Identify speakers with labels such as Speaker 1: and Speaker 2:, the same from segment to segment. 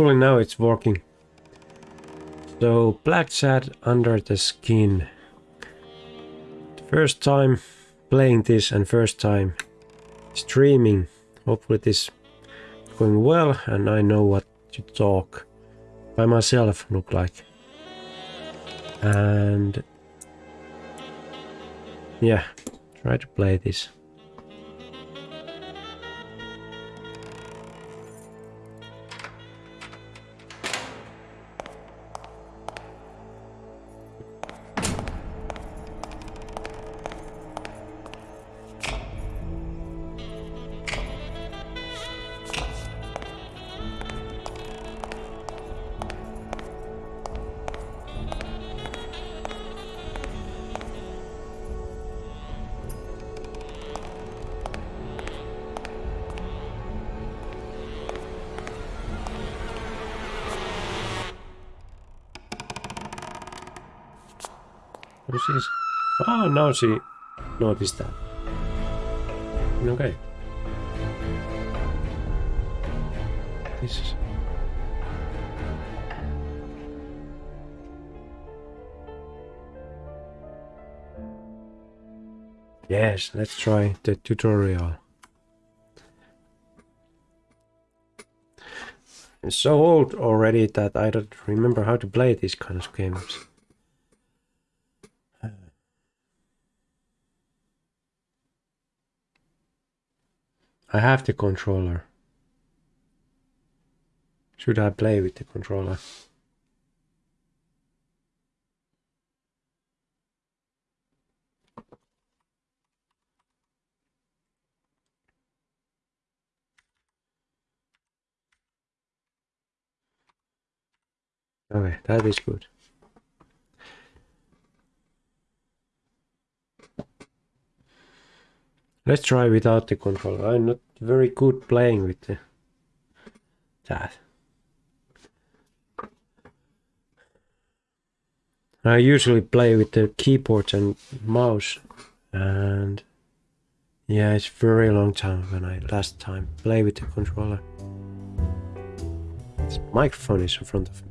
Speaker 1: Hopefully now it's working. So black chat under the skin. First time playing this and first time streaming. Hopefully this going well and I know what to talk by myself look like. And yeah, try to play this. Noticed that. Okay. This is... Yes, let's try the tutorial. It's so old already that I don't remember how to play these kind of games. I have the controller. Should I play with the controller? Okay, that is good. Let's try without the controller. I'm not very good playing with the, that. I usually play with the keyboard and mouse and yeah it's very long time when I last time play with the controller. This microphone is in front of me.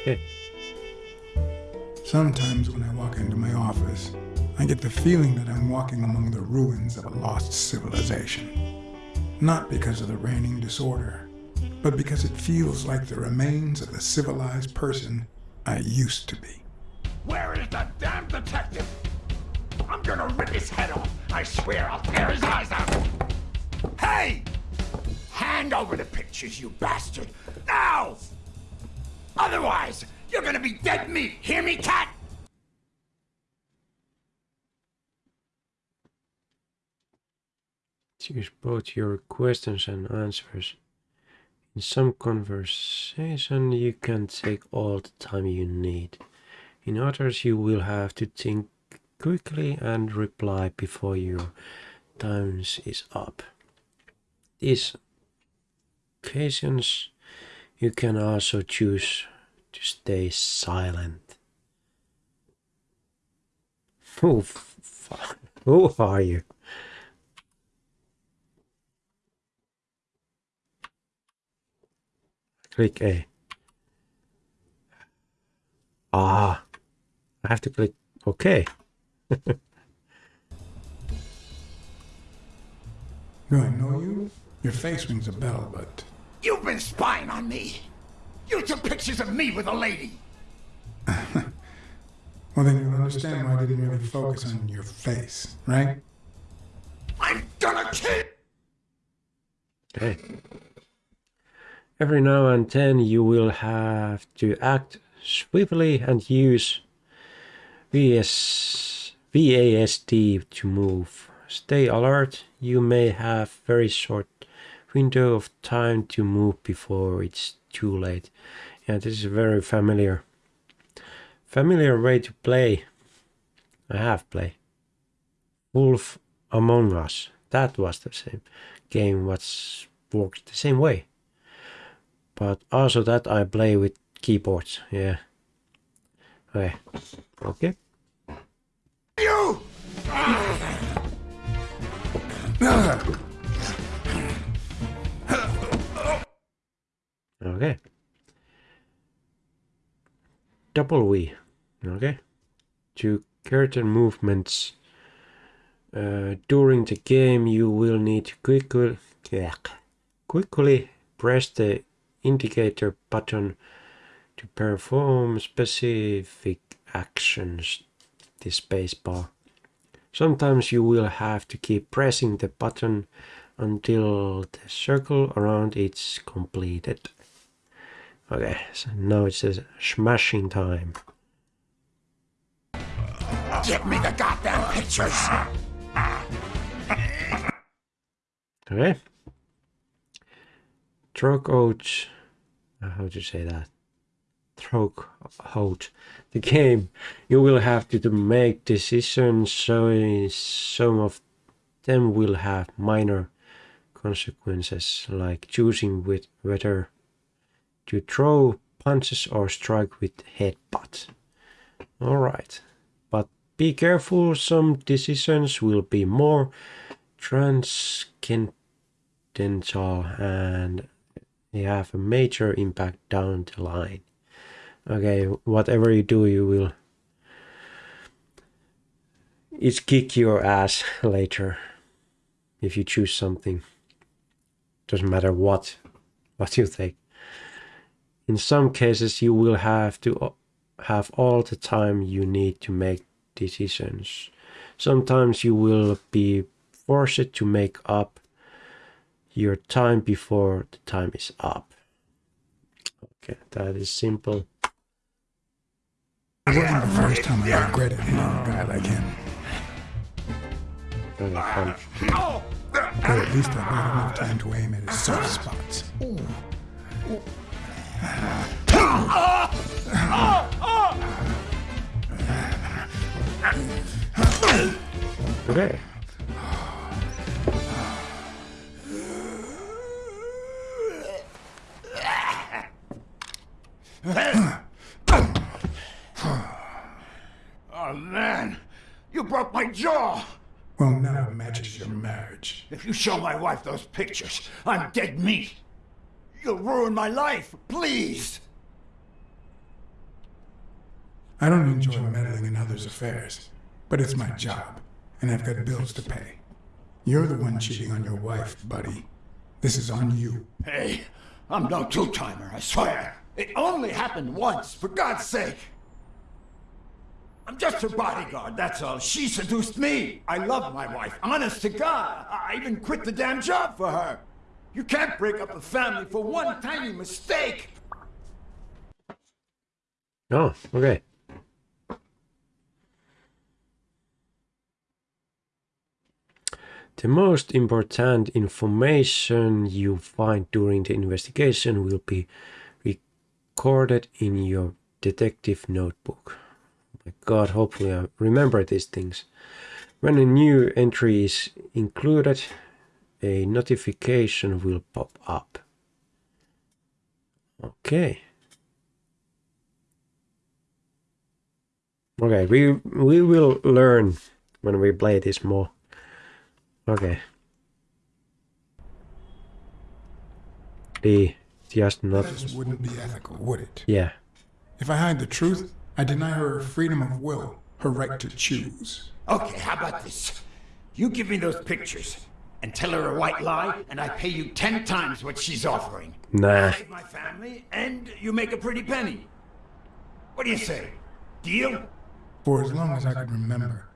Speaker 1: Okay.
Speaker 2: Sometimes when I walk into my office, I get the feeling that I'm walking among the ruins of a lost civilization. Not because of the reigning disorder, but because it feels like the remains of the civilized person I used to be.
Speaker 3: Where is the damn detective? I'm gonna rip his head off. I swear I'll tear his eyes out. Hey! Hand over the pictures, you bastard. Now! Otherwise, you're gonna be dead meat. Hear me, cat?
Speaker 1: Choose both your questions and answers. In some conversation, you can take all the time you need. In others, you will have to think quickly and reply before your time is up. These occasions, you can also choose to stay silent. Who, who are you? Click A. Ah, I have to click OK.
Speaker 2: Do I know you? Your face rings a bell, but...
Speaker 3: You've been spying on me! You took pictures of me with a lady!
Speaker 2: well, then you'll understand why I didn't really focus on your face, right?
Speaker 3: I'm gonna kill
Speaker 1: Okay. Every now and then you will have to act swiftly and use VS, VASD to move. Stay alert, you may have very short window of time to move before it's too late. Yeah, this is a very familiar. Familiar way to play. I have played. Wolf Among Us. That was the same game what's worked the same way. But also that I play with keyboards, yeah. Okay. Okay.
Speaker 3: You!
Speaker 1: Okay. Double V. Okay. To curtain movements uh, during the game, you will need to quickly, quickly press the indicator button to perform specific actions, the spacebar. Sometimes you will have to keep pressing the button until the circle around it's completed. Okay, so now it says smashing time.
Speaker 3: Give me the goddamn pictures!
Speaker 1: Okay. Out. Uh, how to say that? Out. The game. You will have to, to make decisions, so some of them will have minor consequences, like choosing with whether to throw punches or strike with headbutt. Alright. But be careful, some decisions will be more transcendental and they have a major impact down the line. Okay, whatever you do, you will it's kick your ass later if you choose something. Doesn't matter what what you think. In some cases, you will have to uh, have all the time you need to make decisions. Sometimes you will be forced to make up your time before the time is up. Okay, that is simple.
Speaker 2: It wasn't the first time I regretted hitting a guy like him.
Speaker 1: Fine.
Speaker 2: Or at least I got enough time to aim at his soft spots.
Speaker 1: Okay.
Speaker 3: Oh man, you broke my jaw!
Speaker 2: Well, now it matches your marriage.
Speaker 3: If you show my wife those pictures, I'm dead meat. You'll ruin my life, please!
Speaker 2: I don't enjoy meddling in others' affairs, but it's my job, and I've got bills to pay. You're the one cheating on your wife, buddy. This is on you.
Speaker 3: Hey, I'm no two-timer, I swear. It only happened once, for God's sake. I'm just her bodyguard, that's all. She seduced me. I love my wife, honest to God. I even quit the damn job for her. You can't break up a family for one tiny mistake.
Speaker 1: Oh, okay. The most important information you find during the investigation will be recorded in your detective notebook. My god, hopefully I remember these things. When a new entry is included, a notification will pop up. Okay. Okay, we we will learn when we play this more. Okay. The just not
Speaker 2: That just wouldn't be ethical, would it?
Speaker 1: yeah.
Speaker 2: If I hide the truth, I deny her her freedom of will, her right to choose.
Speaker 3: Okay, how about this? You give me those pictures and tell her a white lie, and I pay you ten times what she's offering.
Speaker 1: Nah.
Speaker 3: Save my family, and you make a pretty penny. What do you say? Deal?
Speaker 2: For as long as I could remember,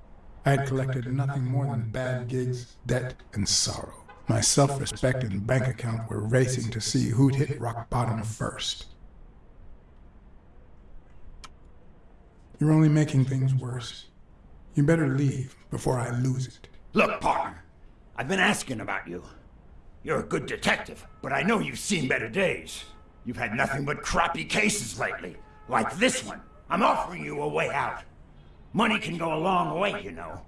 Speaker 2: I had collected nothing more than bad gigs, debt, and sorrow. My self-respect and bank account were racing to see who'd hit rock bottom first. You're only making things worse. You better leave before I lose it.
Speaker 3: Look, partner, I've been asking about you. You're a good detective, but I know you've seen better days. You've had nothing but crappy cases lately, like this one. I'm offering you a way out. Money can go a long way, you know.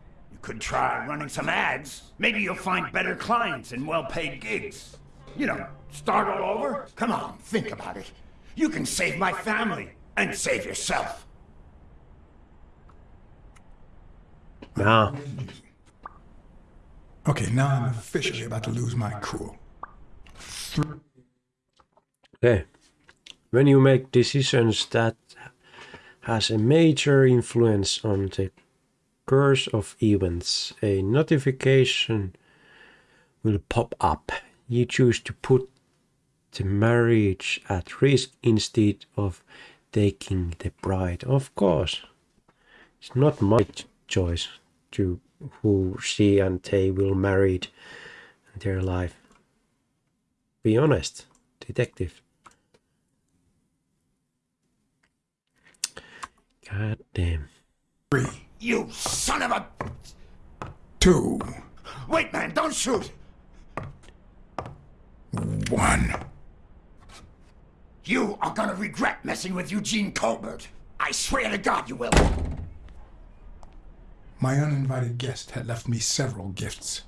Speaker 3: You could try running some ads. Maybe you'll find better clients and well-paid gigs. You know, start all over? Come on, think about it. You can save my family and save yourself.
Speaker 1: Nah.
Speaker 2: Okay, now I'm officially about to lose my cool.
Speaker 1: Okay. when you make decisions that has a major influence on the course of events, a notification will pop up. You choose to put the marriage at risk instead of taking the bride. Of course, it's not my choice to who she and they will marry their life. Be honest, detective. God damn.
Speaker 2: Three,
Speaker 3: You son of a...
Speaker 2: two,
Speaker 3: Wait, man, don't shoot!
Speaker 2: one.
Speaker 3: You are gonna regret messing with Eugene Colbert. I swear to God you will.
Speaker 2: My uninvited guest had left me several gifts.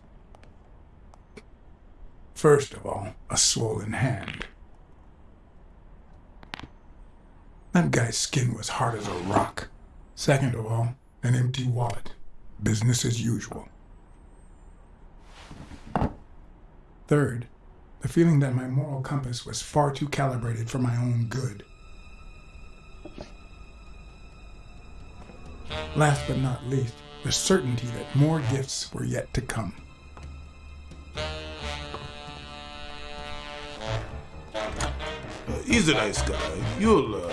Speaker 2: First of all, a swollen hand. That guy's skin was hard as a rock. Second of all, an empty wallet. Business as usual. Third, the feeling that my moral compass was far too calibrated for my own good. Last but not least, the certainty that more gifts were yet to come.
Speaker 4: Uh, he's a nice guy. You'll, uh...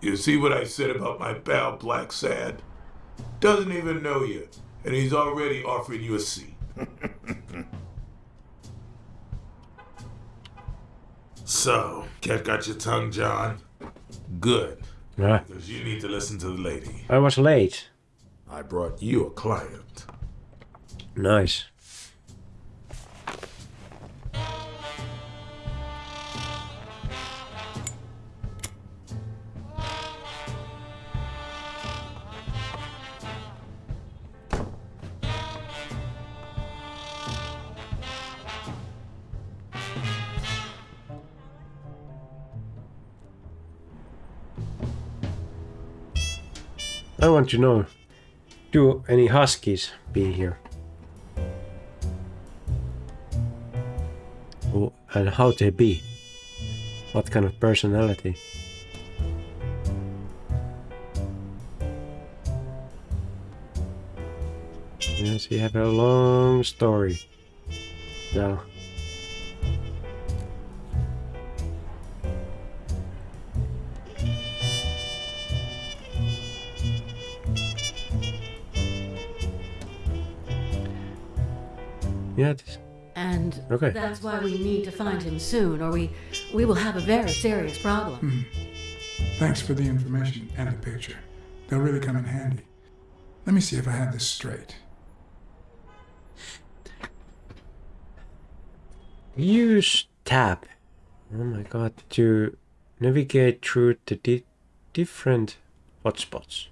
Speaker 4: you see what I said about my pal Blacksad? Doesn't even know you, and he's already offering you a seat. so, cat got your tongue, John? Good,
Speaker 1: Ah,
Speaker 4: because you need to listen to the lady.
Speaker 1: I was late.
Speaker 4: I brought you a client.
Speaker 1: Nice. I want to know, do any huskies be here? And how they be? What kind of personality? Yes, you have a long story. Now. Yeah,
Speaker 5: And
Speaker 1: Okay.
Speaker 5: that's why we need to find him soon, or we we will have a very serious problem. Hmm.
Speaker 2: Thanks for the information and the picture. They'll really come in handy. Let me see if I have this straight.
Speaker 1: Use tab. Oh my god, to navigate through the di- different hotspots.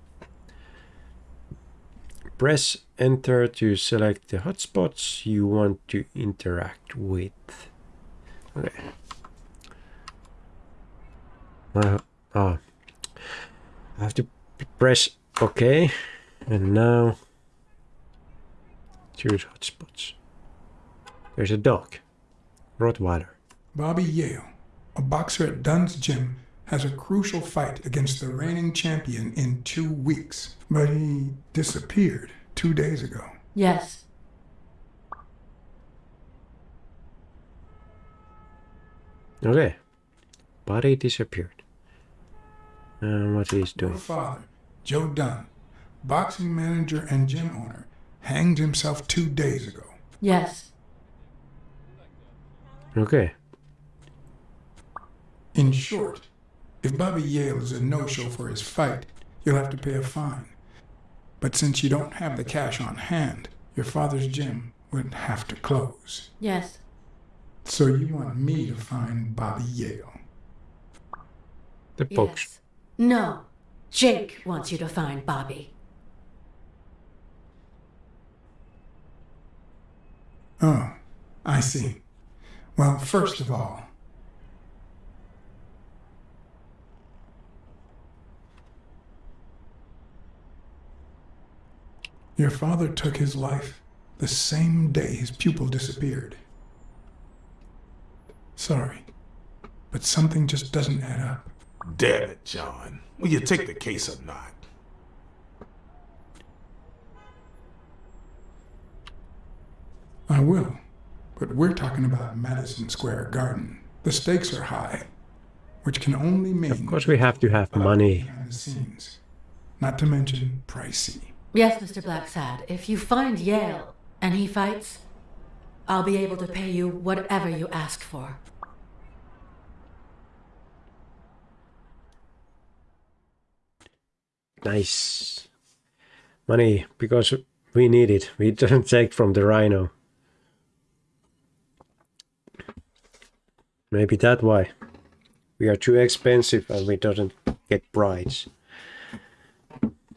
Speaker 1: Press enter to select the hotspots you want to interact with. Okay. Uh, ah. I have to press OK. And now choose hotspots. There's a dog. Rottweiler.
Speaker 2: Bobby Yale, a boxer at Dunn's gym, has a crucial fight against the reigning champion in two weeks, but he disappeared two days ago.
Speaker 5: Yes.
Speaker 1: Okay. Body disappeared. And what he's
Speaker 2: Your
Speaker 1: doing.
Speaker 2: father, Joe Dunn, boxing manager and gym owner, hanged himself two days ago.
Speaker 5: Yes.
Speaker 1: Okay.
Speaker 2: In short, if Bobby Yale is a no-show for his fight, you'll have to pay a fine. But since you don't have the cash on hand, your father's gym would have to close.
Speaker 5: Yes.
Speaker 2: So you want me to find Bobby Yale.
Speaker 1: The box.
Speaker 5: Yes. No. Jake wants you to find Bobby.
Speaker 2: Oh, I see. Well, first of all, your father took his life the same day his pupil disappeared. Sorry, but something just doesn't add up.
Speaker 4: Damn it, John. Will you take the case or not?
Speaker 2: I will. But we're talking about Madison Square Garden. The stakes are high, which can only mean
Speaker 1: Of course we have to have money.
Speaker 2: scenes. Not to mention pricey.
Speaker 5: Yes, Mr. Blacksad, if you find Yale and he fights, I'll be able to pay you whatever you ask for.
Speaker 1: Nice. Money, because we need it. We don't take from the rhino. Maybe that why. We are too expensive and we don't get brides.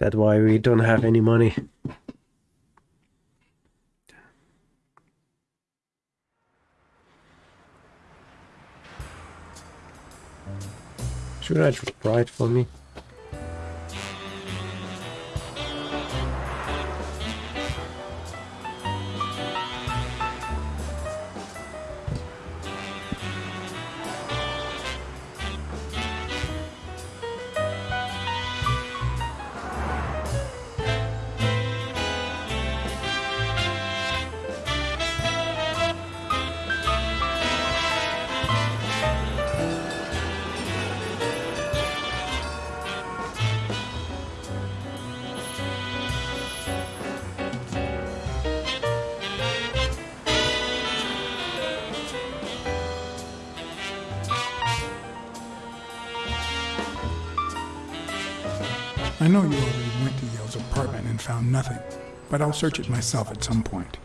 Speaker 1: That's why we don't have any money. Should I write for me?
Speaker 2: I know you already went to Yale's apartment and found nothing, but I'll search it myself at some point.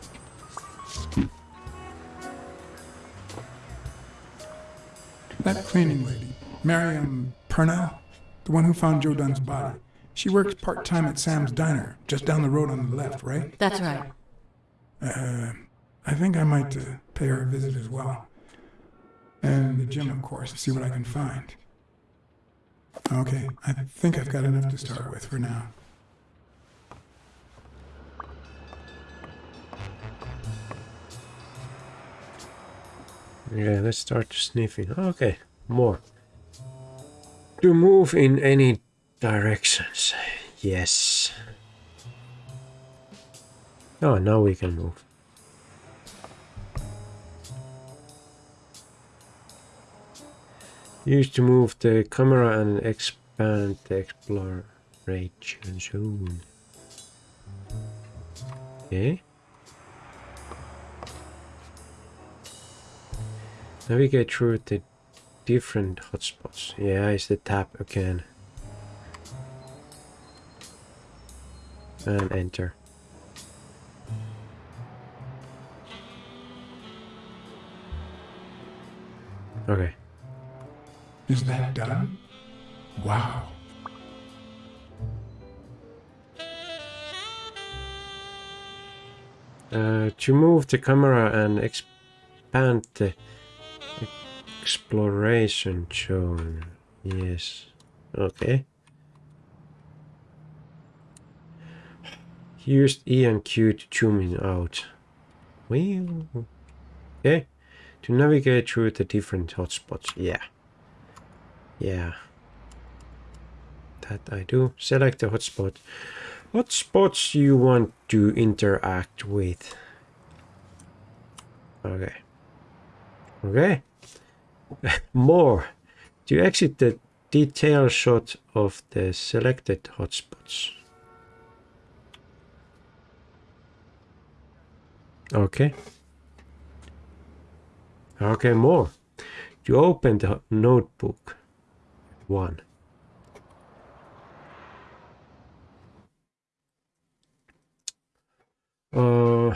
Speaker 2: That cleaning lady, Miriam Purnell, the one who found Joe Dunn's body, she works part time at Sam's Diner, just down the road on the left, right?
Speaker 5: That's right.
Speaker 2: Uh, I think I might uh, pay her a visit as well. And the gym, of course, see what I can find. Okay, I think I've got enough to start with for now.
Speaker 1: Yeah, let's start sniffing. Okay, more. To move in any directions. Yes. Oh, now we can move. Use to move the camera and expand the exploration zone. Okay. Navigate through the different hotspots. Yeah, it's the tab again. And enter. Okay.
Speaker 2: Is that done? Wow.
Speaker 1: Uh, to move the camera and expand the exploration zone. Yes. Okay. Used E and Q to zoom in out. Well, okay. To navigate through the different hotspots. Yeah. Yeah. That I do. Select the hotspot. What spots you want to interact with? Okay. Okay. More. To exit the detail shot of the selected hotspots. Okay. Okay, more. To open the notebook. One. Uh,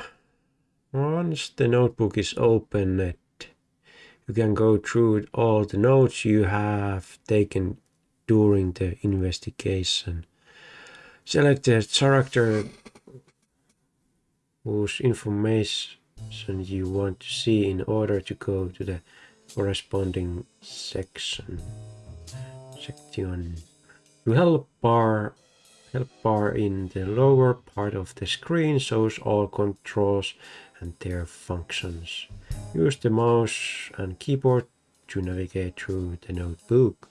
Speaker 1: once the notebook is opened, you can go through all the notes you have taken during the investigation. Select the character whose information you want to see in order to go to the corresponding section. Section. The help bar help bar in the lower part of the screen shows all controls and their functions. Use the mouse and keyboard to navigate through the notebook.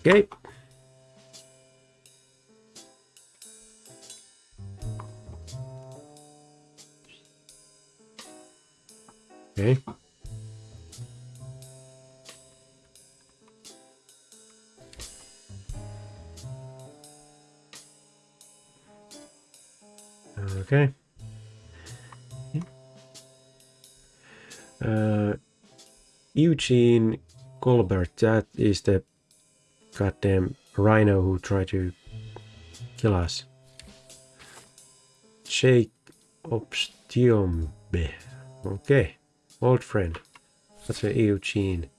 Speaker 1: Okay. Okay. Okay. Uh, Eugene Colbert, that is the goddamn rhino who tried to kill us. Jake Obstiombe. Okay. Old friend. That's a Eugene.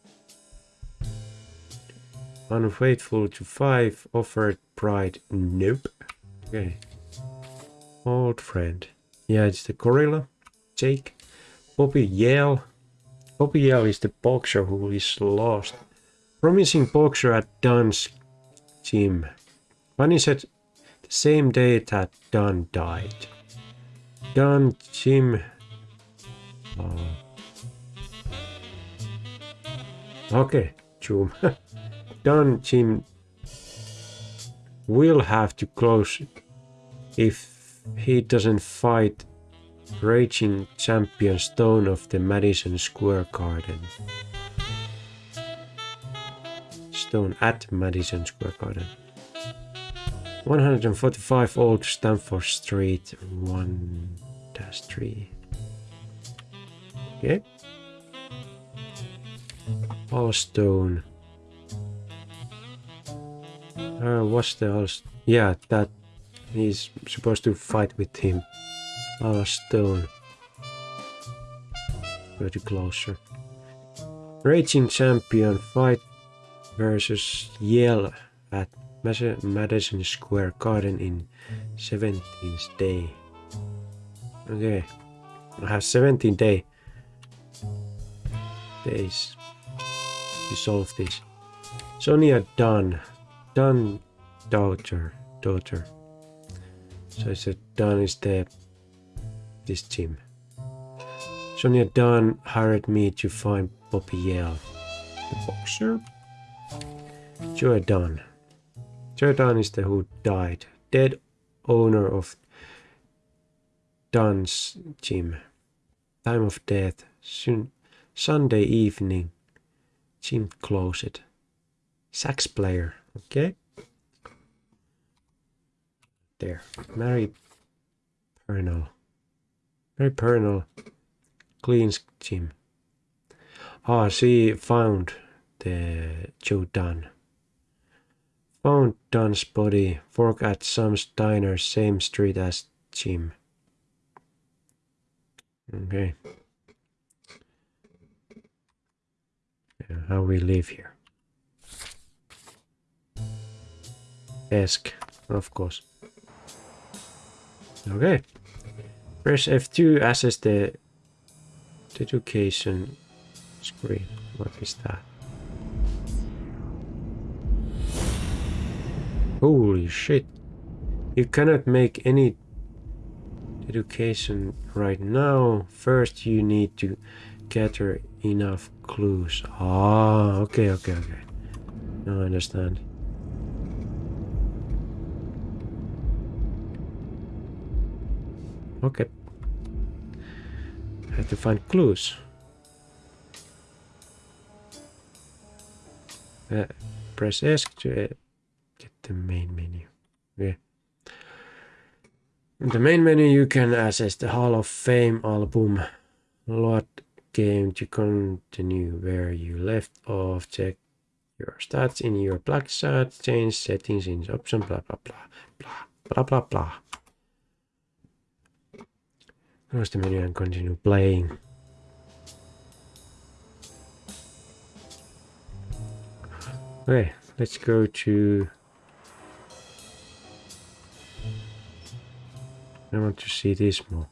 Speaker 1: Unfaithful to five, offered pride. Nope. Okay. Old friend. Yeah, it's the gorilla. Jake. Bobby Yale. Bobby Yale is the boxer who is lost. Promising boxer at Dunn's gym. Said the same day that Dunn died. Dunn gym. Oh. Okay, Jim. Dunn gym will have to close if he doesn't fight raging champion Stone of the Madison Square Garden. Stone at Madison Square Garden. 145 Old Stamford Street, 1 3. Okay. All stone. Uh, what's the all? Yeah, that he's supposed to fight with him. All stone. Go to closer. Raging champion fight versus Yale at Madison Square Garden in 17th day. Okay, I have 17 day days to solve this. Sonia Dunn, Dunn daughter, daughter. So I said Dunn is the this gym. Sonia Dunn hired me to find Bobby Yale, the boxer. Joe Dunn. Joe Dunn is the who died, dead owner of Dunn's gym. Time of death, soon, Sunday evening. Gym closed. Sax player, okay? There. Mary Pernell. Mary Pernell cleans gym. Ah, she found the Joe Dunn. Found Dunn's body, fork at some diner, same street as gym. Okay. How we live here. Desk, of course. Okay. Press F2 access the deduction screen. What is that? Holy shit. You cannot make any deduction right now. First you need to gather enough clues. Ah, okay, okay, okay. Now I understand. Okay. I have to find clues. Uh, press S to uh, get the main menu. Yeah. In the main menu you can access the Hall of Fame album. Load game to continue where you left off. Check your stats in your black chat. Change settings in option. Blah blah blah blah blah blah blah. Close the menu and continue playing. Okay, let's go to... I want to see this more.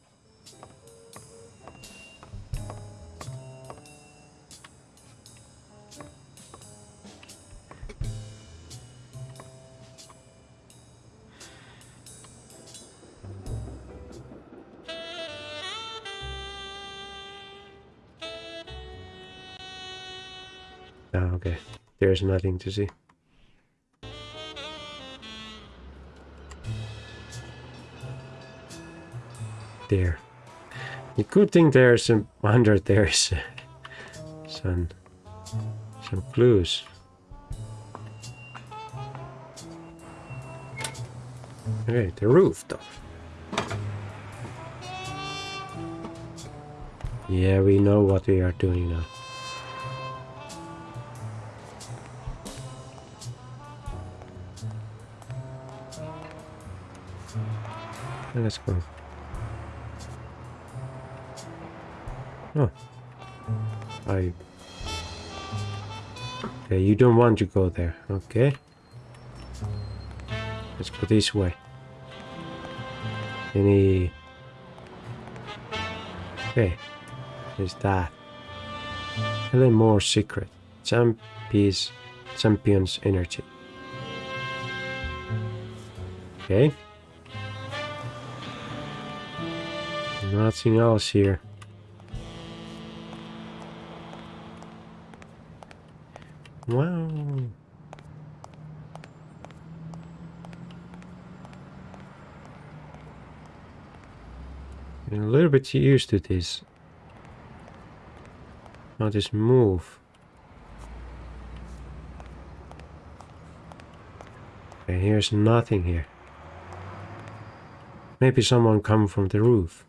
Speaker 1: Oh, okay. There's nothing to see. There. The good thing there's some under there is uh, some some clues. Okay, the roof though. Yeah, we know what we are doing now. Let's go. Oh. I... Okay, you don't want to go there. Okay. Let's go this way. Any... Okay. Is that? And then more secret. Champions, champions energy. Okay. Nothing else here. Wow. A little bit used to this. How this move. Okay, here's nothing here. Maybe someone come from the roof.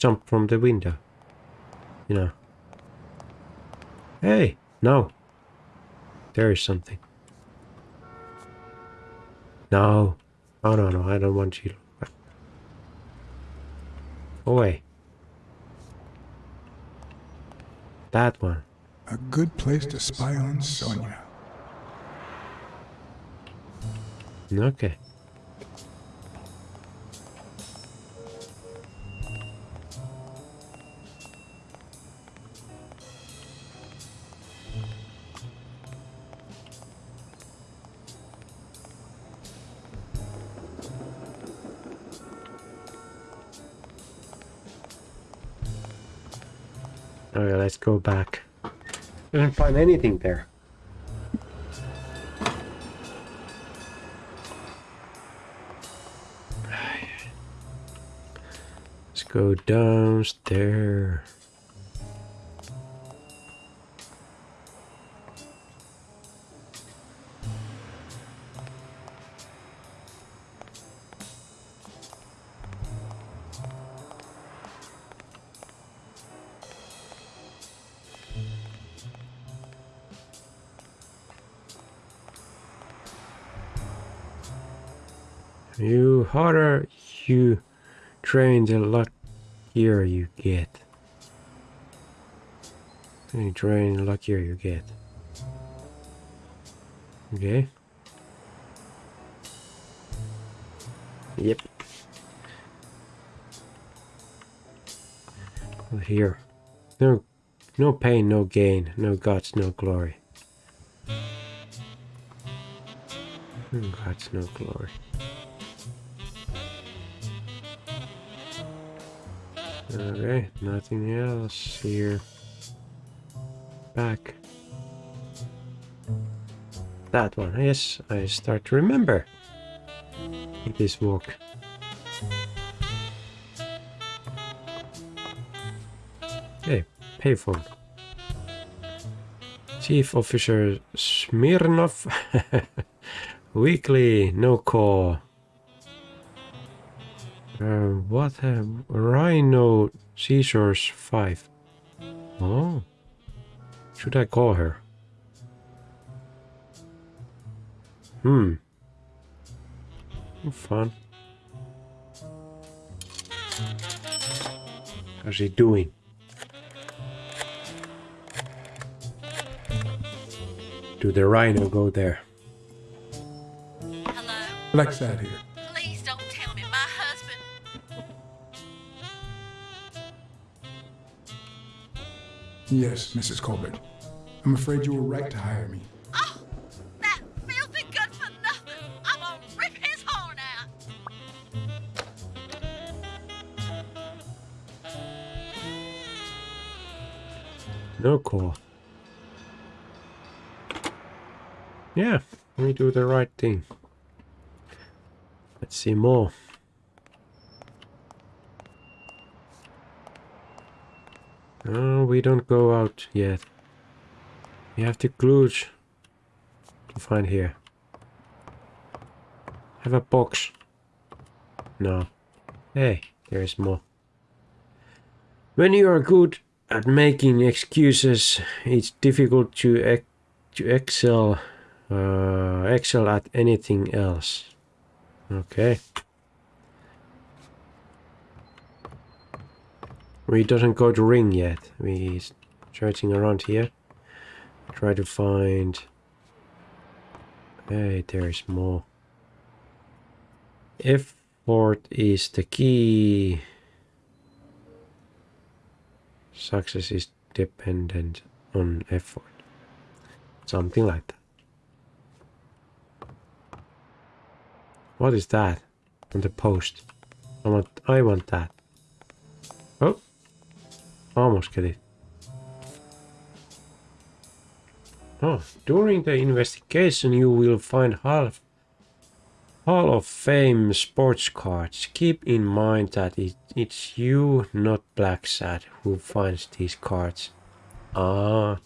Speaker 1: Jump from the window. You know. Hey! No! There is something. No. Oh no no, I don't want you to look back. Away. That one.
Speaker 2: A good place to spy on Sonia.
Speaker 1: Okay. Go back. Didn't find anything there. Let's go downstairs. Train, the luckier you get. You train, the luckier you get. Okay. Yep. Here. No no pain, no gain, no gods, no glory. No guts, no glory. Okay, nothing else here. Back. That one, yes, I start to remember this walk. Okay, payphone. Chief Officer Smirnov. Weekly, no call. Uh, what a Rhino Caesars 5. Oh. Should I call her? Hmm. Fun. How's she doing? Do the rhino go there?
Speaker 6: Hello?
Speaker 2: Blacksad here. Yes, Mrs. Colbert. I'm afraid you were right to hire me.
Speaker 6: Oh, that filthy good for nothing. I'm gonna rip his horn out.
Speaker 1: No call. Yeah, we do the right thing. Let's see more. No, we don't go out yet. We have the clues to find here. Have a box. No. Hey, there is more. When you are good at making excuses, it's difficult to to excel uh, excel at anything else. Okay. We doesn't go to ring yet. We searching around here. Try to find. Hey, there's more. Effort is the key. Success is dependent on effort. Something like that. What is that on the post? I want I want that. Oh. Almost get it. Oh, during the investigation you will find half Hall of Fame sports cards. Keep in mind that it, it's you, not Blacksad, who finds these cards. Ah,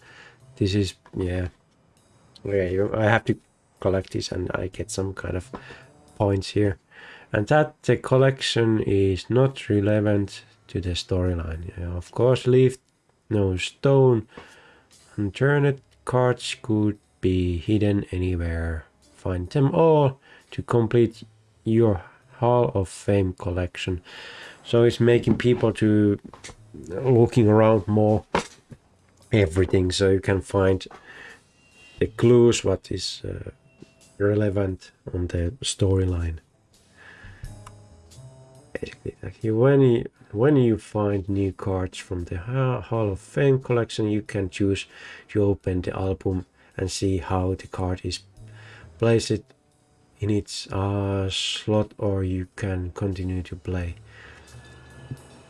Speaker 1: this is, yeah. Okay, I have to collect this and I get some kind of points here. And that the collection is not relevant to the storyline. Yeah, of course, leave no stone unturned. Cards could be hidden anywhere. Find them all to complete your Hall of Fame collection. So it's making people to looking around more everything so you can find the clues what is uh, relevant on the storyline basically like when you when you find new cards from the hall of fame collection you can choose to open the album and see how the card is placed in its uh, slot or you can continue to play.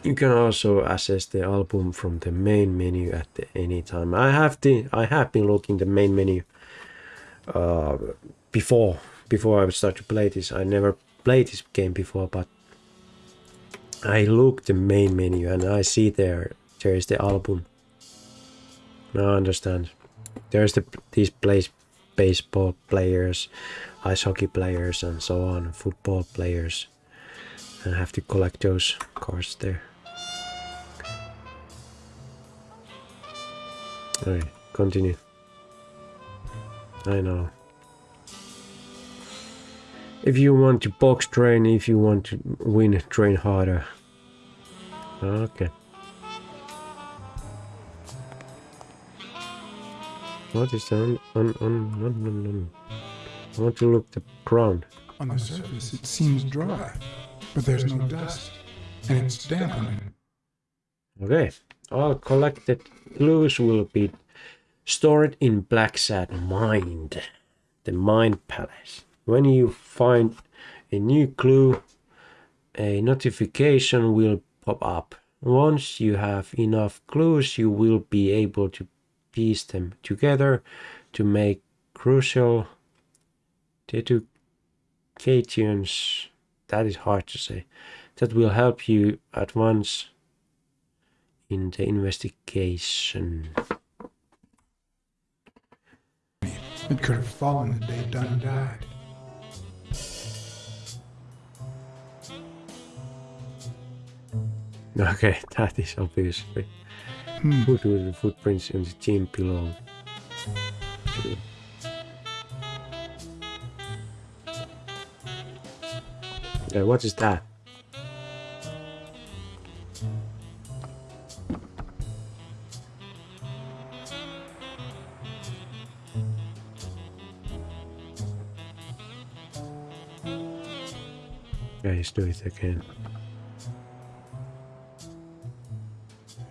Speaker 1: You can also access the album from the main menu at any time. I have the i have been looking the main menu uh, before before i start to play this. I never played this game before but I look the main menu and I see there there is the album. I understand. There's the these place baseball players, ice hockey players and so on, football players. And I have to collect those cards there. Alright, continue. I know. If you want to box train, if you want to win, train harder. Okay. What is on on on on on? on. I want to look the ground.
Speaker 2: On the surface, it seems dry, but there's no dust, and it's dampening.
Speaker 1: Okay. All collected clues will be stored in Blacksad Mind, the Mind Palace. When you find a new clue, a notification will pop up. Once you have enough clues, you will be able to piece them together to make crucial deducations. That is hard to say. That will help you advance in the investigation.
Speaker 2: It could have fallen the day Dunn died.
Speaker 1: Okay, that is obviously.
Speaker 2: Hmm.
Speaker 1: The footprints on the gym below. Yeah, what is that? Yeah, let's do it again.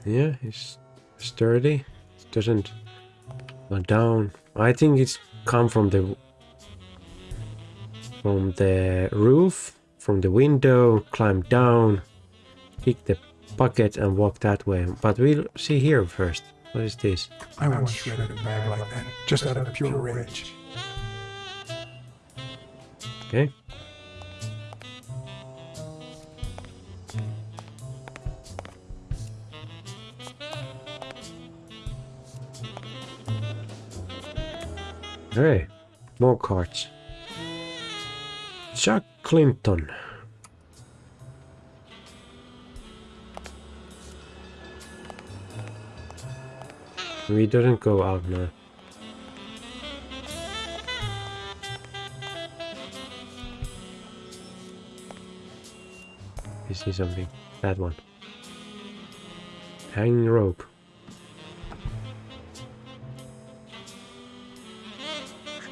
Speaker 1: Yeah, it's sturdy. It doesn't go down. I think it's come from the from the roof, from the window, climb down, kick the bucket and walk that way. But we'll see here first. What is this?
Speaker 2: I once shredded a bag like that, just out of pure rage.
Speaker 1: Okay. Hey, more cards. Chuck Clinton. We didn't go out now. You see something? That one. Hanging rope.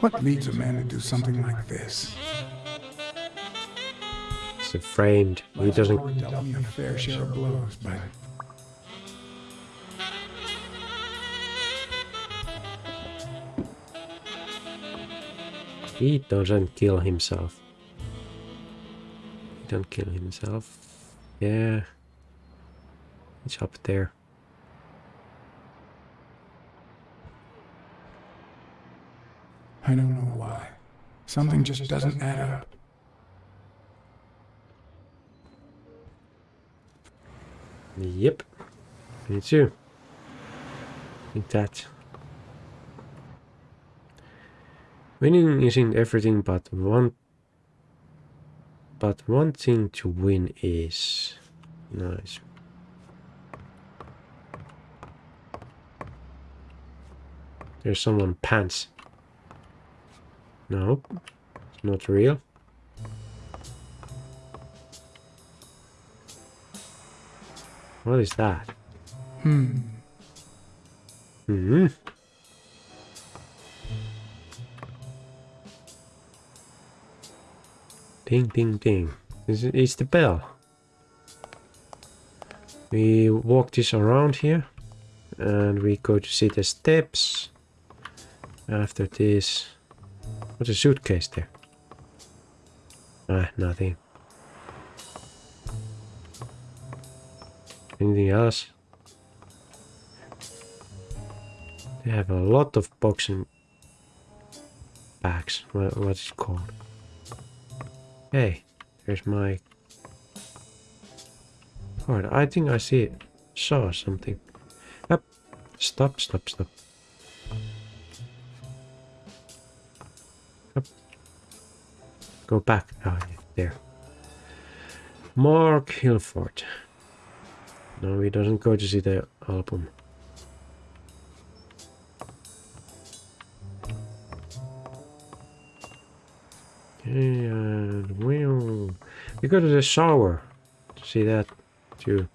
Speaker 2: What leads a man to do something like this?
Speaker 1: It's framed. He doesn't.
Speaker 2: Dealt me a fair share of blows, but
Speaker 1: He doesn't kill himself. He don't kill himself. Yeah. It's up there.
Speaker 2: I don't know why. Something just doesn't add up.
Speaker 1: Yep. Me too. think that. Winning isn't everything but one but one thing to win is nice. There's someone pants. No, it's not real. What is that?
Speaker 2: Hmm.
Speaker 1: Hmm. Ding, ding, ding. This is it's the bell. We walk this around here. And we go to see the steps. After this... What's a suitcase there? Ah, nothing. Anything else? They have a lot of boxing bags. What, what's it called? Hey, there's my card. I think I see it. Saw something. Stop, stop, stop. Go back. Oh, there. Mark Hilford. No, he doesn't go to see the album. And well, we go to the shower to see that too.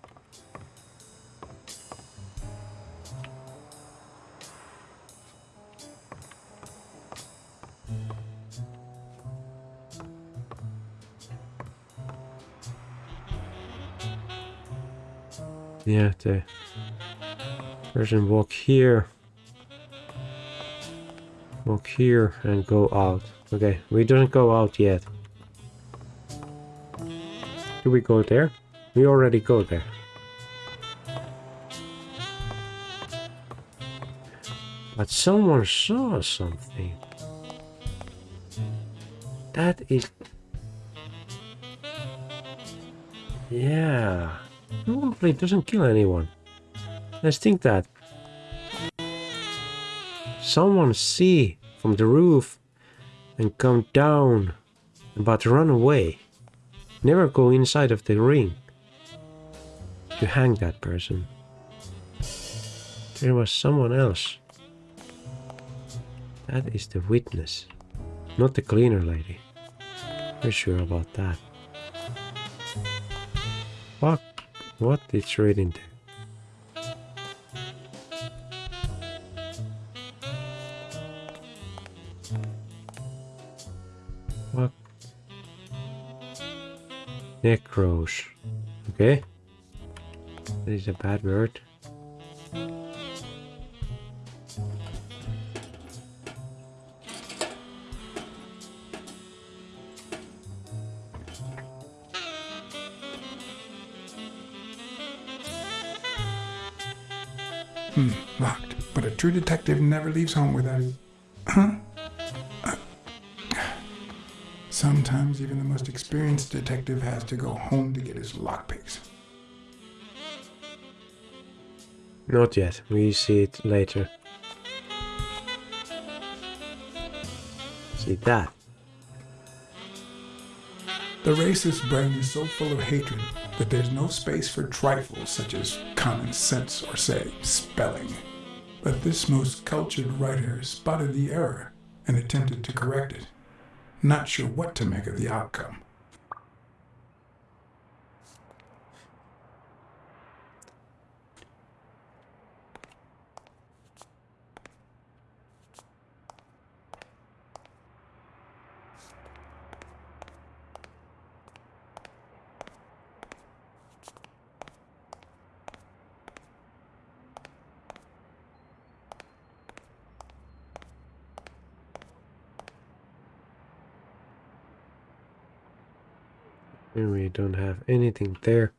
Speaker 1: Yeah, the person walk here, walk here, and go out. Okay, we don't go out yet. Do we go there? We already go there. But someone saw something. That is... Yeah. It doesn't kill anyone. Let's think that. Someone see from the roof and come down but run away. Never go inside of the ring to hang that person. There was someone else. That is the witness, not the cleaner lady. We're sure about that. What it's reading there? What? Necros. Okay. That is a bad word.
Speaker 2: True detective never leaves home without his... Huh? Uh, Sometimes even the most experienced detective has to go home to get his lockpicks.
Speaker 1: Not yet. We see it later. See that?
Speaker 2: The racist brain is so full of hatred that there's no space for trifles such as common sense or, say, spelling. But this most cultured writer spotted the error and attempted to correct it, not sure what to make of the outcome.
Speaker 1: We don't have anything there.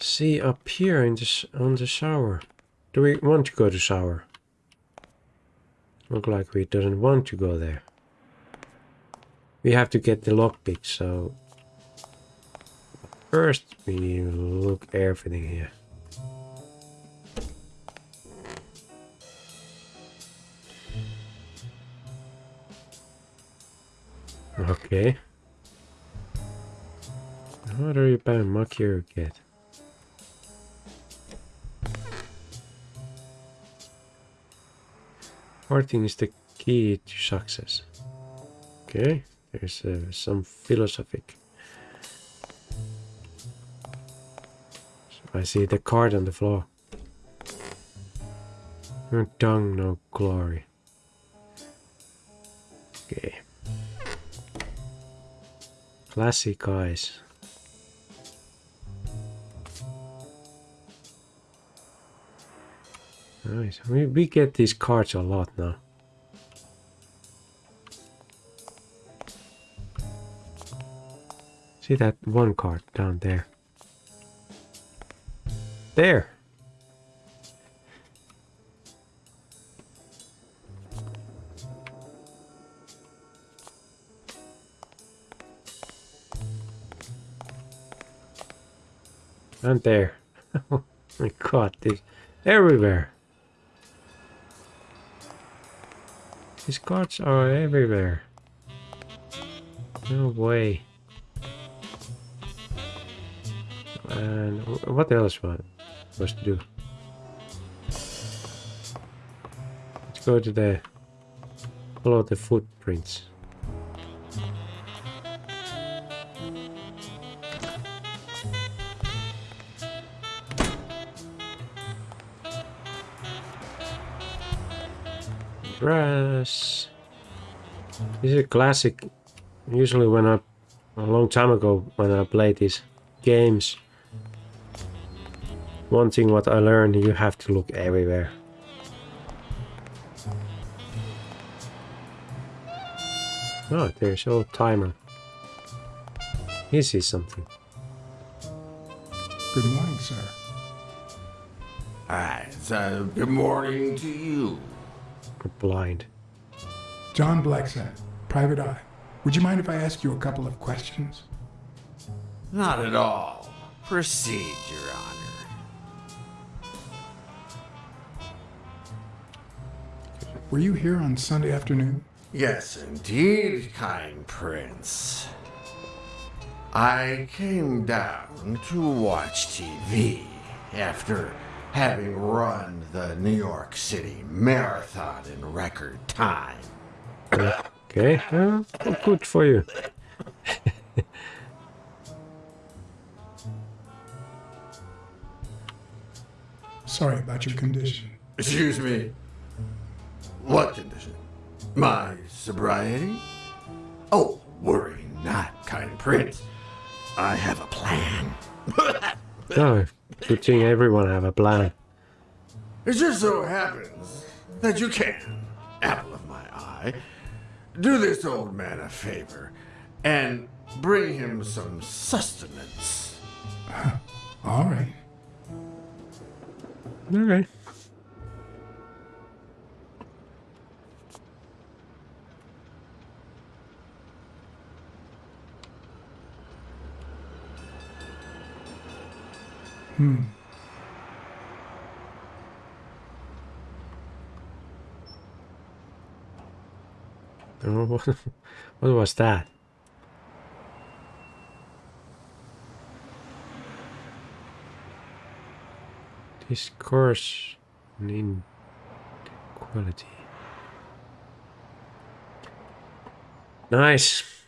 Speaker 1: See up here in this on the shower. Do we want to go to shower? Look like we doesn't want to go there. We have to get the lockpick, so first we look everything here. Okay. What are you buying Makir get? Farting is the key to success. Okay, there's uh, some philosophic. So I see the card on the floor. No tongue, no glory. Okay. Classic eyes. Nice. We, we get these cards a lot now. See that one card down there? There! And there. oh my god, this everywhere. These cards are everywhere. No way. And what else was supposed to do? Let's go to the follow the footprints. Grass. This is a classic. Usually when I, a long time ago, when I played these games, one thing what I learned, you have to look everywhere. Oh, there's old timer. He sees something.
Speaker 2: Good morning, sir.
Speaker 7: Hi, so good morning to you.
Speaker 1: We're blind.
Speaker 2: John Blacksad, Private Eye. Would you mind if I ask you a couple of questions?
Speaker 7: Not at all. Proceed, Your Honor.
Speaker 2: Were you here on Sunday afternoon?
Speaker 7: Yes, indeed, kind prince. I came down to watch TV after having run the New York City Marathon in record time.
Speaker 1: Okay, well, good for you.
Speaker 2: Sorry about your condition.
Speaker 7: Excuse me. What condition? My sobriety? Oh, worry not, kind prince. I have a plan.
Speaker 1: No, good thing everyone have a plan.
Speaker 7: It just so happens that you can, apple of my eye, do this old man a favor and bring him some sustenance.
Speaker 2: All right.
Speaker 1: Okay. Oh, what, what was that? Discourse in quality. Nice.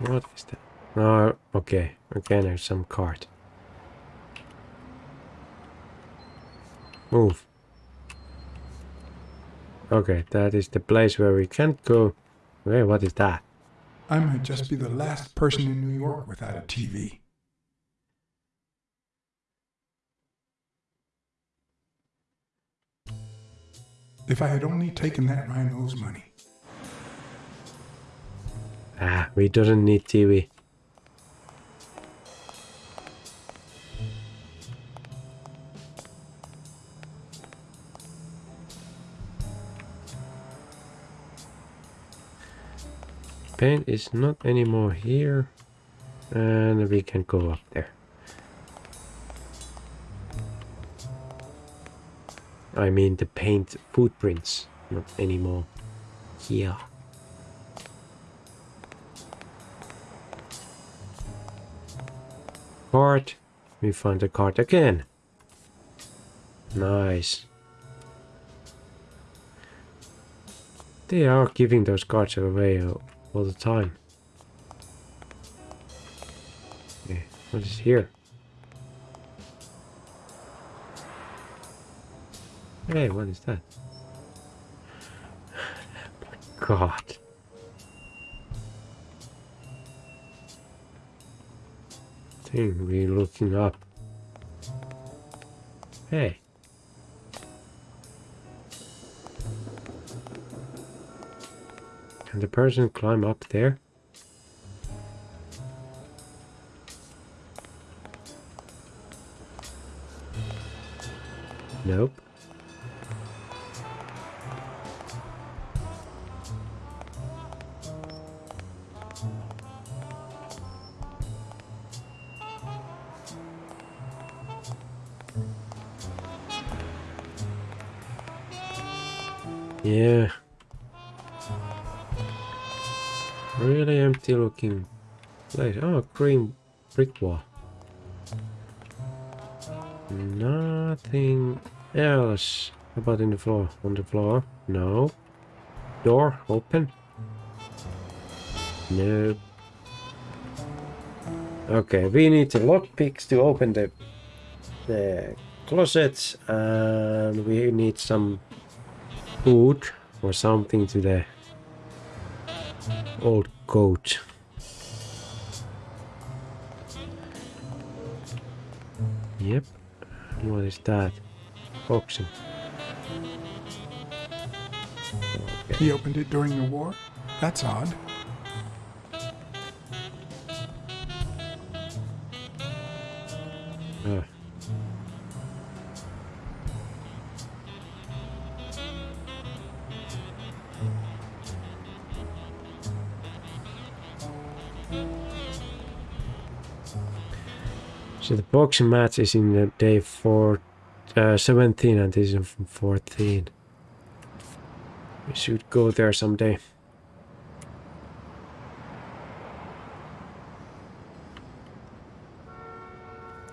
Speaker 1: What is that? Oh, okay. Again, there's some card. Move. Okay, that is the place where we can't go. Wait, what is that?
Speaker 2: I might just be the last person in New York without a TV. If I had only taken that rhino's money.
Speaker 1: Ah, we don't need TV. Paint is not anymore here. And we can go up there. I mean the paint footprints, not anymore here. Card. We find the card again. Nice. They are giving those cards away all the time. Okay, what is here? Hey, what is that? Oh my god. Thing we looking up. Hey. Can the person climb up there? Nope. Really empty looking place. Oh, green brick wall. Nothing else. How about in the floor? On the floor? No. Door open? No. Okay, we need the lockpicks to open the the closets and we need some food or something to the old coat. Yep. What is that? Boxing.
Speaker 2: He opened it during the war? That's odd.
Speaker 1: Ah. So the boxing match is in the day four, uh, 17 and this is from 14. We should go there someday.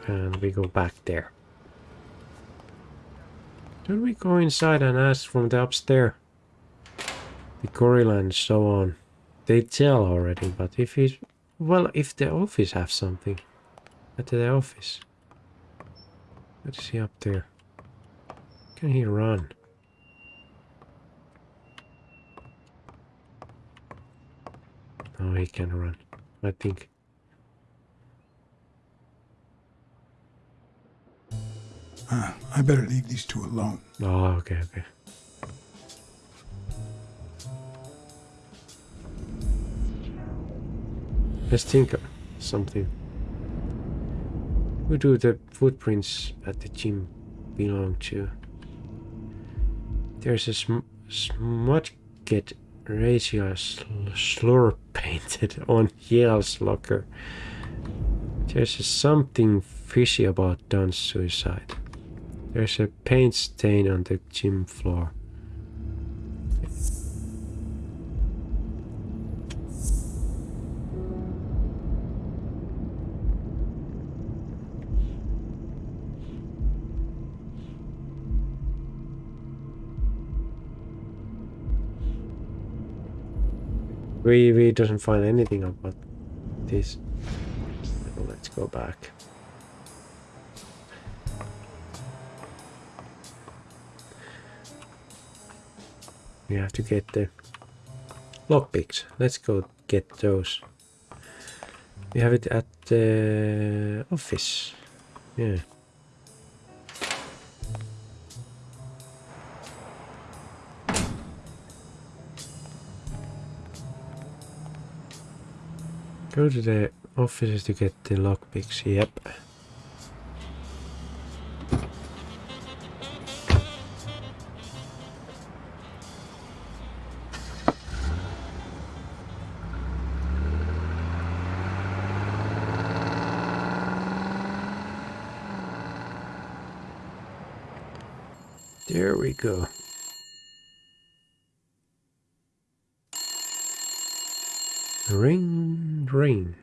Speaker 1: And we go back there. Don't we go inside and ask from the upstairs? The gorilla and so on. They tell already, but if he's... Well, if the office have something. At the office. What is he up there? Can he run? No, he can run. I think.
Speaker 2: Uh, I better leave these two alone.
Speaker 1: Oh, okay, okay. Let's think of something. Who do the footprints at the gym belong to? There's a sm smudge get racial sl slur painted on Yale's locker. There's something fishy about Don's suicide. There's a paint stain on the gym floor. We we doesn't find anything about this. Let's go back. We have to get the lockpicks. Let's go get those. We have it at the office. Yeah. Go to the offices to get the lockpicks. Yep. There we go. Ring.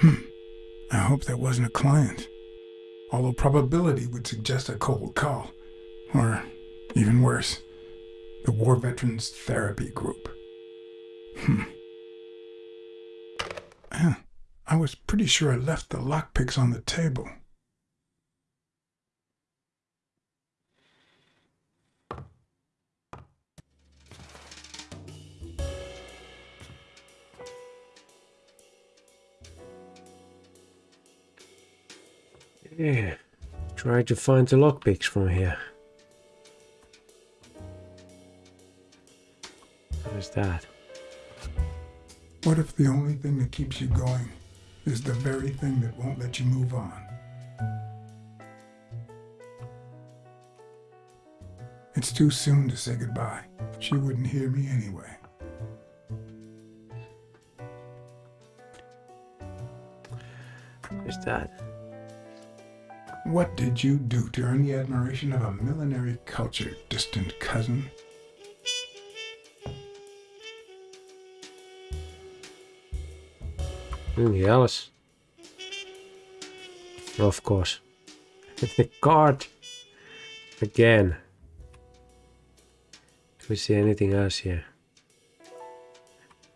Speaker 1: Hmm.
Speaker 2: I hope that wasn't a client. Although probability would suggest a cold call. Or, even worse, the War Veterans Therapy Group. Hmm. Yeah, I was pretty sure I left the lockpicks on the table.
Speaker 1: Yeah. Try to find the lockpicks from here. What is that?
Speaker 2: What if the only thing that keeps you going is the very thing that won't let you move on? It's too soon to say goodbye. She wouldn't hear me anyway.
Speaker 1: What is that?
Speaker 2: What did you do to earn the admiration of a millenary culture, distant cousin?
Speaker 1: Anything else? Of course. the card. Again. Do we see anything else here?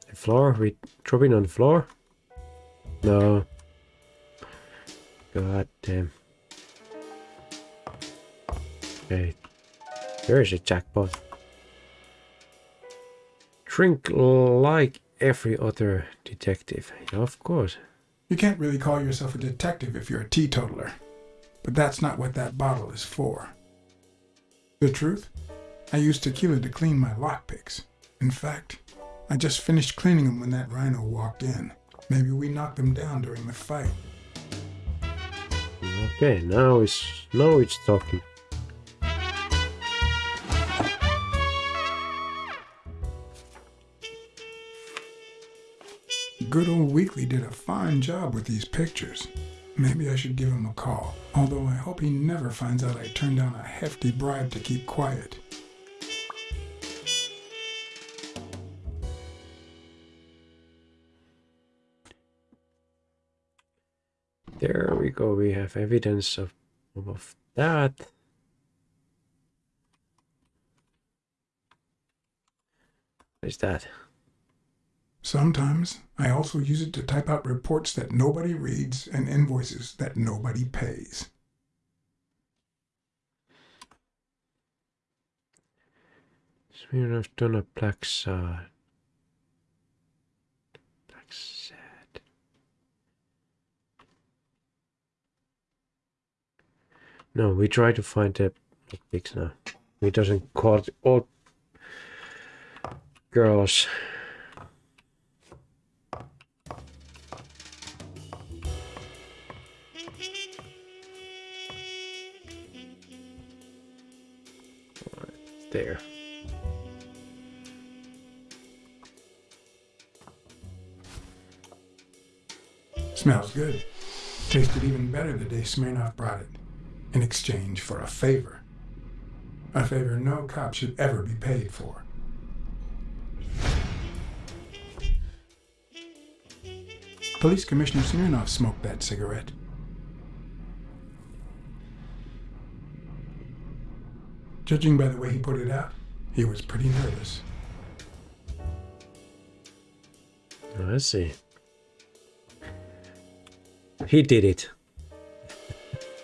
Speaker 1: The floor? We dropping on the floor? No. God damn. Okay. There is a jackpot. Drink like every other detective. Yeah, of course.
Speaker 2: You can't really call yourself a detective if you're a teetotaler. But that's not what that bottle is for. The truth? I used tequila to clean my lockpicks. In fact, I just finished cleaning them when that rhino walked in. Maybe we knocked them down during the fight.
Speaker 1: Okay, now it's now it's talking.
Speaker 2: Good old Weekly did a fine job with these pictures. Maybe I should give him a call, although I hope he never finds out I turned down a hefty bribe to keep quiet.
Speaker 1: There we go. We have evidence of of that. What is that?
Speaker 2: Sometimes I also use it to type out reports that nobody reads and invoices that nobody pays.
Speaker 1: Smirnoff done a Blacksad. Black sad. No, we try to find the fix now. We doesn't call it all girls. There.
Speaker 2: Smells good. Tasted even better the day Smirnoff brought it, in exchange for a favor. A favor no cop should ever be paid for. Police Commissioner Smirnoff smoked that cigarette. Judging by the way he put it out, he was pretty nervous.
Speaker 1: Oh, I see. He did it.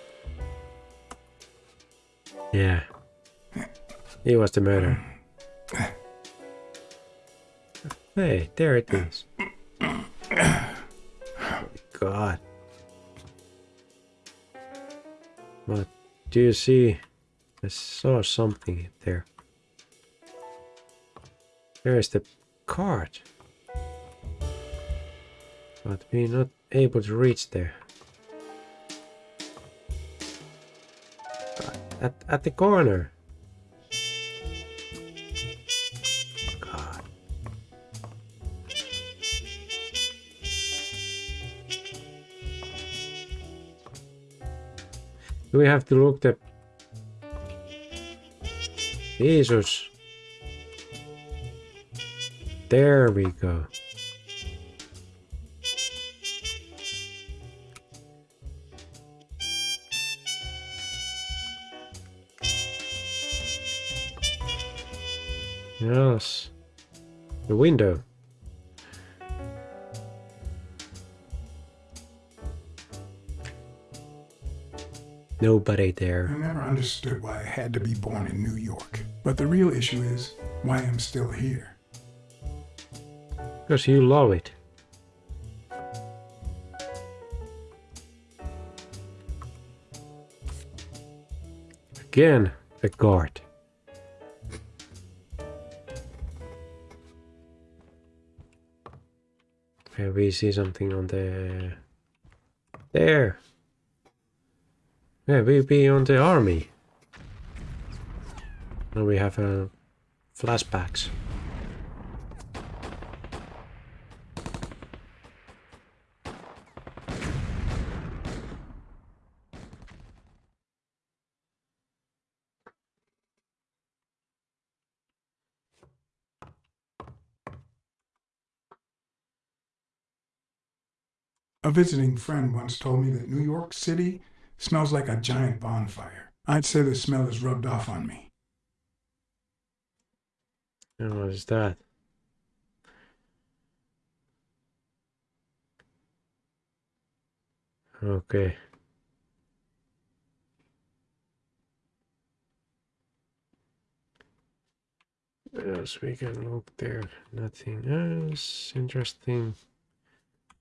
Speaker 1: yeah. He was the murderer. Hey, there it is. God. What do you see? I saw something there. There's the card. But we're not able to reach there. At, at the corner. God. Do we have to look the... Jesus. There we go. Yes. The window. Nobody there.
Speaker 2: I never understood why I had to be born in New York. But the real issue is why I'm still here.
Speaker 1: Because you love it. Again, a guard. Okay, we see something on the... There! Yeah, we be on the army. Now we have uh, flashbacks.
Speaker 2: A visiting friend once told me that New York City smells like a giant bonfire. I'd say the smell is rubbed off on me.
Speaker 1: And what is that? Okay. Yes, we can look there. Nothing else interesting.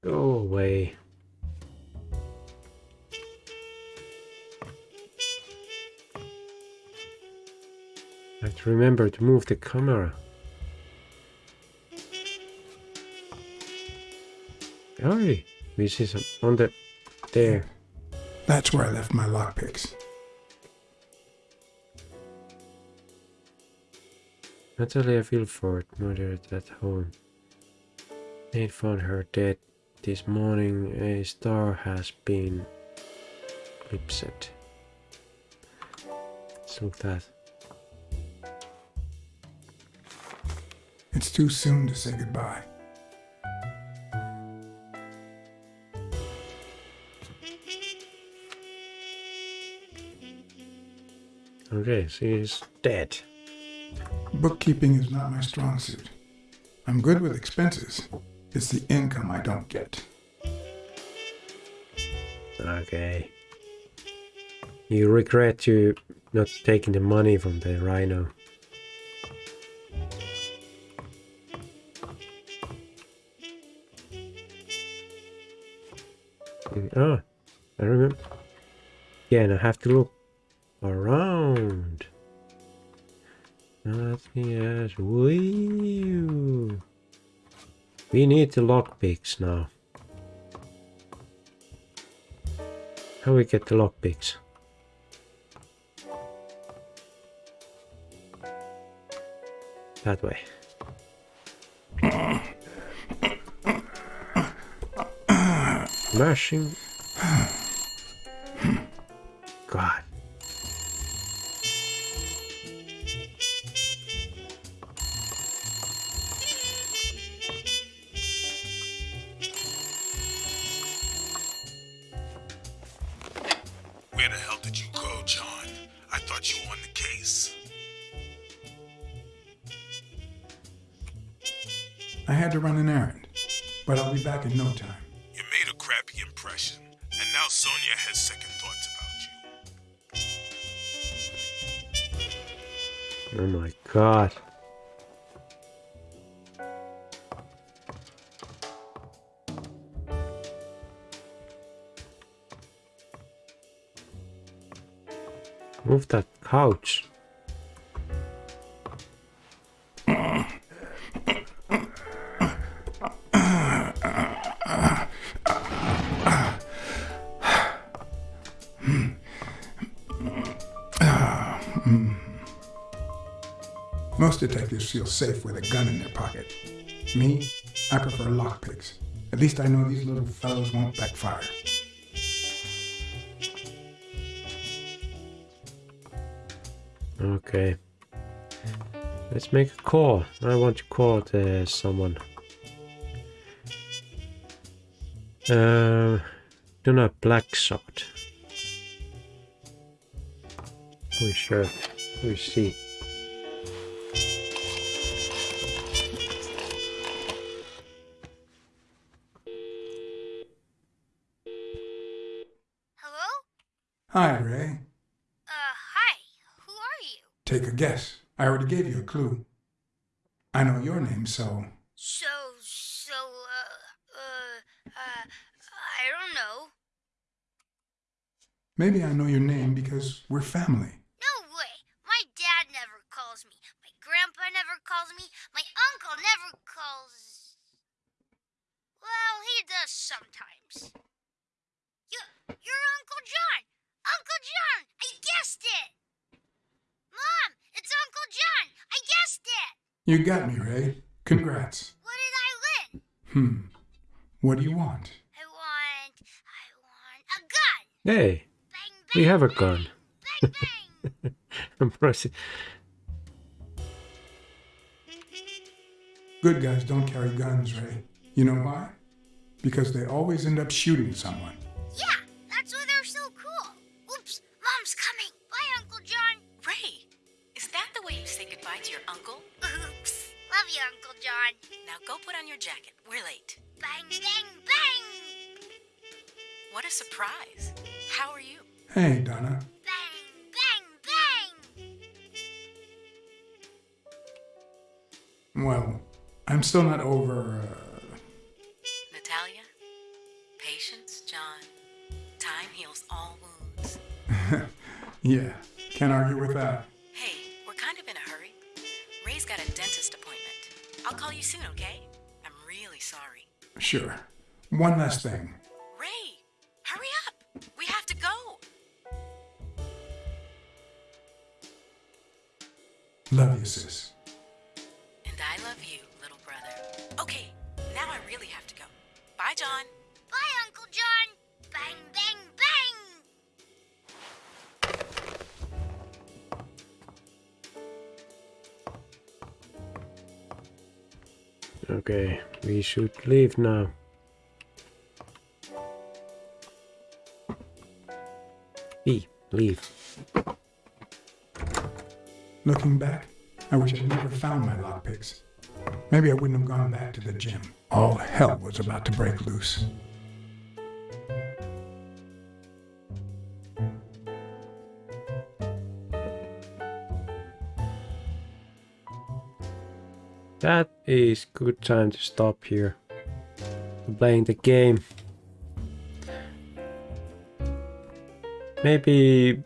Speaker 1: Go away. I have to remember to move the camera. Hurry! We see some on the there.
Speaker 2: That's where I left my lockpicks.
Speaker 1: Natalia Vilford murdered at home. They found her dead this morning. A star has been eclipsed. Let's look that.
Speaker 2: It's too soon to say goodbye.
Speaker 1: Okay, she's dead.
Speaker 2: Bookkeeping is not my strong suit. I'm good with expenses. It's the income I don't get.
Speaker 1: Okay. You regret you not taking the money from the rhino. Ah, I remember. Again, I have to look around. Ask. Wee We need the lockpicks now. How we get the lockpicks? That way. Mashing.
Speaker 2: Safe with a gun in their pocket. Me, I prefer lockpicks. At least I know these little fellows won't backfire.
Speaker 1: Okay. Let's make a call. I want to call the someone. Uh, do not black shot. sure. We Who
Speaker 2: Take a guess. I already gave you a clue. I know your name, so
Speaker 6: So, so, uh, uh, uh, I don't know.
Speaker 2: maybe I know your name because we're family.
Speaker 6: No way. My dad never calls me. My grandpa never calls me. My uncle never calls. Well, he does sometimes. You, you're Uncle John. Uncle John. I guessed it. Mom, it's Uncle John. I guessed it.
Speaker 2: You got me, Ray. Congrats.
Speaker 6: What did I win?
Speaker 2: Hmm. What do you want?
Speaker 6: I want, I want a gun.
Speaker 1: Hey,
Speaker 6: Bang, bang.
Speaker 1: we have a gun.
Speaker 6: Bang, bang.
Speaker 1: I'm pressing.
Speaker 2: Good guys don't carry guns, Ray. You know why? Because they always end up shooting someone.
Speaker 8: You, Uncle
Speaker 6: John.
Speaker 8: Now go put on your jacket. We're late.
Speaker 6: Bang, bang, bang.
Speaker 8: What a surprise. How are you?
Speaker 2: Hey, Donna.
Speaker 6: Bang, bang, bang.
Speaker 2: Well, I'm still not over. Uh,
Speaker 8: Natalia? Patience, John. Time heals all wounds.
Speaker 2: yeah, can't argue with that.
Speaker 8: I'll call you soon, okay? I'm really sorry.
Speaker 2: Sure. One last thing.
Speaker 8: Ray, hurry up. We have to go.
Speaker 2: Love you, sis.
Speaker 1: Should leave now. E, leave.
Speaker 2: Looking back, I wish I'd never found my lockpicks. Maybe I wouldn't have gone back to the gym. All hell was about to break loose.
Speaker 1: That is good time to stop here. Playing the game. Maybe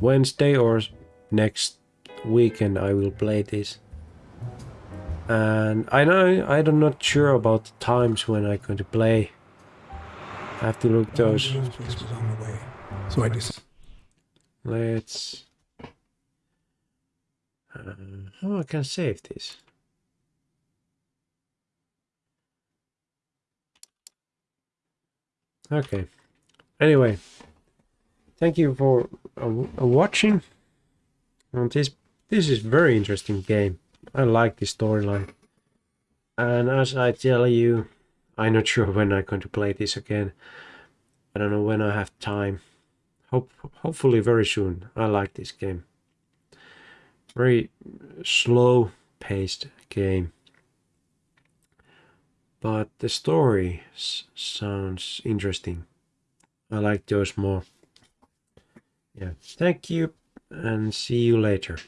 Speaker 1: Wednesday or next weekend I will play this. And I know I'm not sure about the times when I'm going to play. I have to look those.
Speaker 2: Was on the way, so I just
Speaker 1: Let's. Oh, I can save this. Okay. Anyway, thank you for uh, uh, watching. And this this is very interesting game. I like the storyline. And as I tell you, I'm not sure when I'm going to play this again. I don't know when I have time. Hope hopefully very soon. I like this game. Very slow paced game. But the story sounds interesting. I like those more. Yeah. Thank you and see you later.